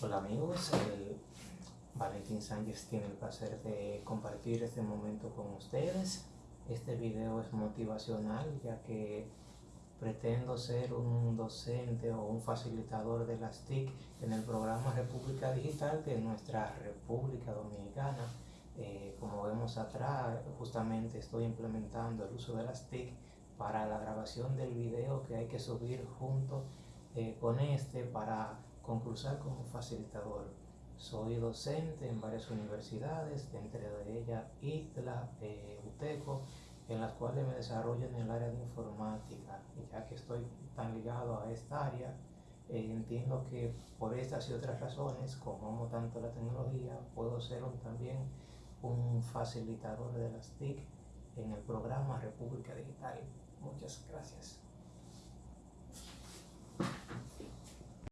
Hola amigos, el Valentín Sánchez tiene el placer de compartir este momento con ustedes. Este video es motivacional ya que pretendo ser un docente o un facilitador de las TIC en el programa República Digital de nuestra República Dominicana. Eh, como vemos atrás, justamente estoy implementando el uso de las TIC para la grabación del video que hay que subir junto eh, con este para concursar como facilitador. Soy docente en varias universidades, entre ellas ITLA, eh, UTECO, en las cuales me desarrollo en el área de informática. Ya que estoy tan ligado a esta área, eh, entiendo que por estas y otras razones, como amo tanto la tecnología, puedo ser también un facilitador de las TIC en el programa República Digital. Muchas gracias.